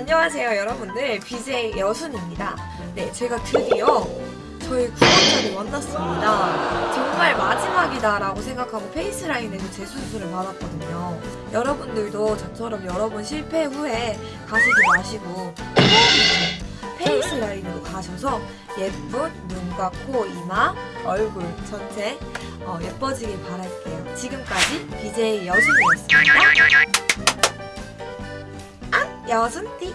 안녕하세요 여러분들. BJ 여순입니다. 네 제가 드디어 저희 9월달이 만났습니다. 정말 마지막이다 라고 생각하고 페이스라인에서 재수술을 받았거든요. 여러분들도 저처럼 여러 번 실패 후에 가시지 마시고 페이스라인으로 가셔서 예쁜 눈과 코, 이마, 얼굴 전체 어, 예뻐지길 바랄게요. 지금까지 BJ 여순이었습니다. 아, 여순띠